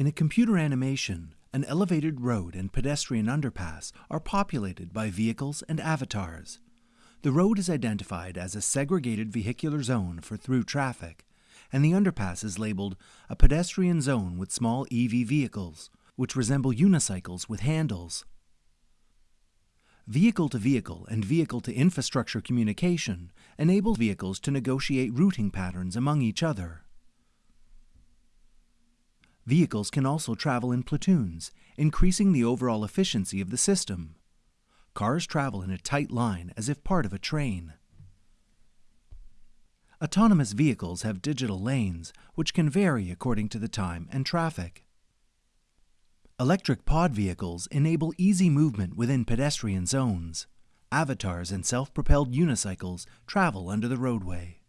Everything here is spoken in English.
In a computer animation, an elevated road and pedestrian underpass are populated by vehicles and avatars. The road is identified as a segregated vehicular zone for through traffic, and the underpass is labeled a pedestrian zone with small EV vehicles, which resemble unicycles with handles. Vehicle to vehicle and vehicle to infrastructure communication enable vehicles to negotiate routing patterns among each other. Vehicles can also travel in platoons, increasing the overall efficiency of the system. Cars travel in a tight line as if part of a train. Autonomous vehicles have digital lanes, which can vary according to the time and traffic. Electric pod vehicles enable easy movement within pedestrian zones. Avatars and self-propelled unicycles travel under the roadway.